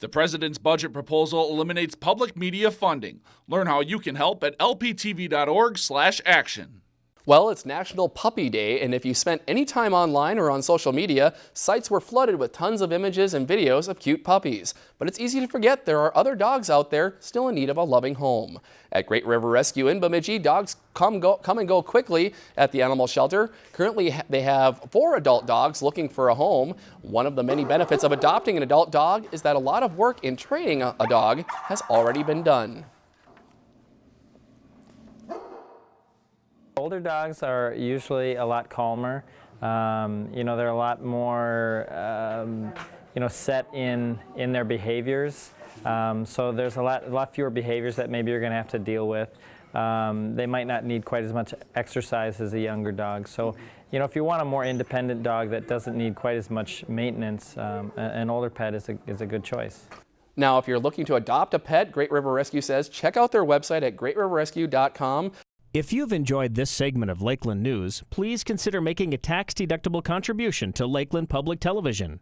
The president's budget proposal eliminates public media funding. Learn how you can help at lptv.org/action. Well, it's National Puppy Day, and if you spent any time online or on social media, sites were flooded with tons of images and videos of cute puppies. But it's easy to forget there are other dogs out there still in need of a loving home. At Great River Rescue in Bemidji, dogs come, go, come and go quickly at the animal shelter. Currently, they have four adult dogs looking for a home. One of the many benefits of adopting an adult dog is that a lot of work in training a, a dog has already been done. Older dogs are usually a lot calmer. Um, you know, they're a lot more, um, you know, set in in their behaviors. Um, so there's a lot, a lot fewer behaviors that maybe you're going to have to deal with. Um, they might not need quite as much exercise as a younger dog. So, you know, if you want a more independent dog that doesn't need quite as much maintenance, um, an older pet is a, is a good choice. Now, if you're looking to adopt a pet, Great River Rescue says check out their website at greatriverrescue.com. If you've enjoyed this segment of Lakeland News, please consider making a tax-deductible contribution to Lakeland Public Television.